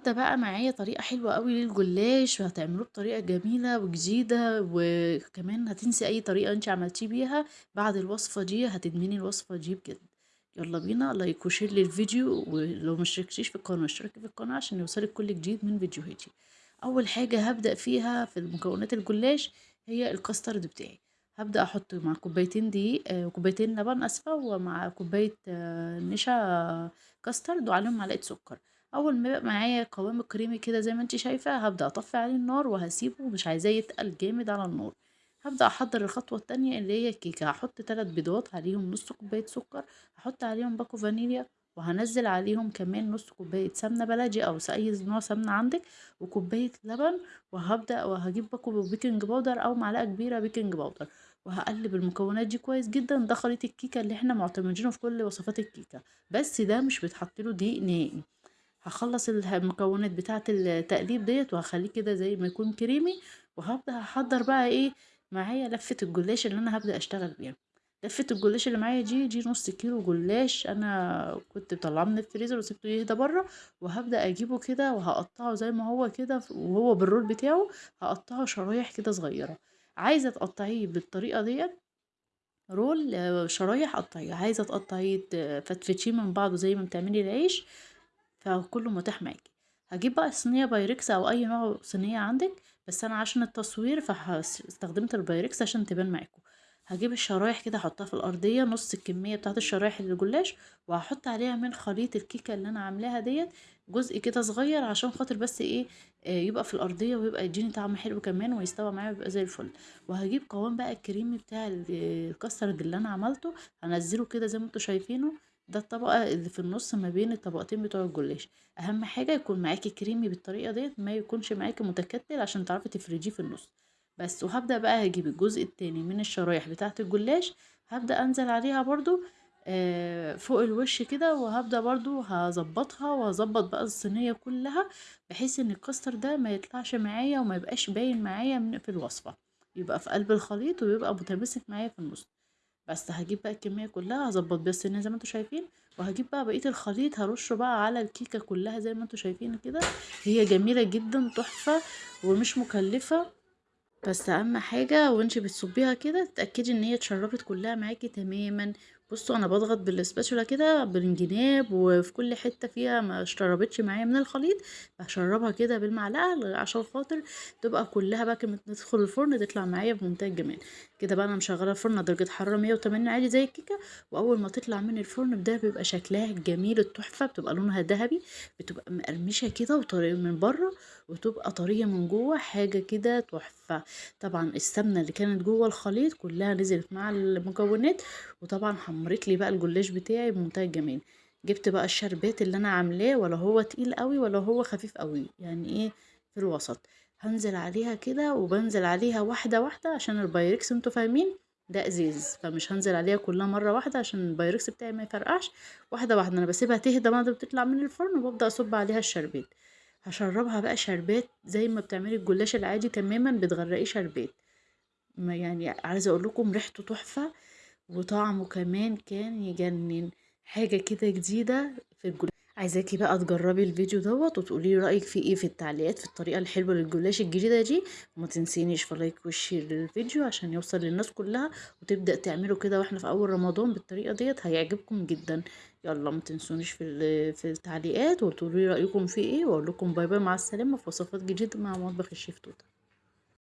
النهارده بقى معايا طريقة حلوة أوي للجلاش وهتعملوه بطريقة جميلة وجديدة وكمان هتنسي أي طريقة أنتِ عملتيه بيها بعد الوصفة دي هتدمني الوصفة دي بجد. يلا بينا like و share للفيديو ولو مشتركتيش في القناة اشتركي في القناة عشان يوصلك كل جديد من فيديوهاتي. أول حاجة هابدأ فيها في المكونات الجلاش هي الكاسترد بتاعي. هابدأ أحط مع كوبايتين دقيق آآ كوبايتين لبن آسفة ومع كوباية نشا كاسترد وعليهم معلقة سكر. أول ما يبقى معايا قوامه كريمي كده زي ما أنتِ شايفة هابدأ أطفي عليه النار وهاسيبه مش عايزاه يتقل جامد على النار. هابدأ أحضر الخطوة التانية اللي هي الكيكة هاحط 3 بيضات عليهم نص كوباية سكر هاحط عليهم باكو فانيليا وهانزل عليهم كمان نص كوباية سمنة بلدي أو أي نوع سمنة عندك وكوباية لبن وهابدأ وهاجيب باكو baking powder أو معلقة كبيرة baking powder وهاقلب المكونات دي كويس جدًا ده خليط الكيكة اللي إحنا معتمدينه في كل وصفات الكيكة بس ده مش بيتحط له دقيق نهائي. هاخلص المكونات بتاعة التقليب ديّة وهاخليه كده زي ما يكون كريمي وهابدأ أحضر بقى إيه معايا لفة الجلاش اللي أنا هابدأ أشتغل بيها. لفة الجلاش اللي معايا دي دي نص كيلو جلاش أنا كنت مطلعاه من الفريزر وسبته يهدى برّه وهابدأ أجيبه كده وهاقطعه زي ما هو كده وهو بالرول بتاعه هاقطعه شرايح كده صغيرة. عايزة تقطعيه بالطريقة ديّة roll شرايح قطعيه، عايزة تقطعيه تفتفتيه من بعضه زي ما بتعملي العيش فكله متاح معاكِ. هاجيب بقى صينية بايركس أو أي نوع صينية عندك بس أنا عشان التصوير فهس استخدمت البايركس عشان تبان معاكم. هاجيب الشرايح كده أحطها في الأرضية نص الكمية بتاعة الشرايح الجلاش وهاحط عليها من خليط الكيكة اللي أنا عاملاها ديّة جزء كده صغير عشان خاطر بس إيه يبقى في الأرضية ويبقى يديني طعم حلو كمان ويستوى معايا ويبقى زي الفل. وهاجيب قوام بقى الكريمي بتاع الكاسترد اللي أنا عملته هانزله كده زي ما أنتم شايفينه ده الطبقة اللي في النص ما بين الطبقتين بتوع الجلاش. أهم حاجة يكون معاكِ كريمي بالطريقة ديّة ما يكونش معاكِ متكتل عشان تعرفي تفرديه في النص. بس وهابدأ بقى هاجيب الجزء التاني من الشرايح بتاعة الجلاش هابدأ أنزل عليها برضه آآ فوق الوش كده وهابدأ برضه هاضبطها وهاضبط بقى الصينية كلها بحيث إن الكاستر ده ما يطلعش معايا وما يبقاش باين معايا من في الوصفة. يبقى في قلب الخليط ويبقى متماسك معايا في النص. بس هاجيب بقى الكمية كلها هاضبط بيها الصينية زي ما أنتم شايفين وهاجيب بقى بقية الخليط هارشه بقى على الكيكة كلها زي ما أنتم شايفين كده. هي جميلة جدًا تحفة ومش مكلفة بس أهم حاجة وانتِ بتصبيها كده تتأكدي إن هي اتشربت كلها معاكِ تمامًا. بصوا أنا باضغط بالسباتشولا كده بالجناب وفي كل حتة فيها ما اشتربتش معايا من الخليط باشربها كده بالمعلقة عشان خاطر تبقى كلها بقى لما تدخل الفرن تطلع معايا بمنتهى الجمال. كده بقى أنا مشغلة الفرن على درجة حرارة 180 عادي زي الكيكة وأول ما تطلع من الفرن ده بيبقى شكلها الجميل التحفة بتبقى لونها دهبي بتبقى مقرمشة كده وطرية من برّه وتبقى طرية من جوه حاجة كده تحفة. طبعًا السمنة اللي كانت جوه الخليط كلها نزلت مع المكونات وطبعًا حمرت لي بقى الجلاش بتاعي بمنتهى الجمال. جبت بقى الشربات اللي أنا عاملاه ولا هو تقيل أوي ولا هو خفيف أوي يعني إيه في الوسط. هانزل عليها كده وبانزل عليها واحدة واحدة عشان البايركس أنتم فاهمين ده إزاز فمش هانزل عليها كلها مرة واحدة عشان البايركس بتاعي ما يفرقعش واحدة واحدة أنا باسيبها تهدى بعد ما بتطلع من الفرن وبابدأ أصب عليها الشربات. هاشربها بقى شربات زي ما بتعملي الجلاش العادي تمامًا بتغرقيه شربات. ما يعني عايزة أقول لكم ريحته تحفة وطعمه كمان كان يجنن. حاجة كده جديدة في الجلا عايزاكِ بقى تجربي الفيديو دوّة وتقولي لي رأيِك فيه إيه في التعليقات في الطريقة الحلوة للجلاش الجديدة دي وما تنسينيش في like و share للفيديو عشان يوصل للناس كلها وتبدأ تعمله كده وإحنا في أول رمضان بالطريقة ديّة هيعجبكم جدًا. يلا ما تنسونيش في في التعليقات وتقولوا لي رأيكم فيه إيه وأقول لكم باي باي مع السلامة في وصفات جديدة مع مطبخ الشيف توتة.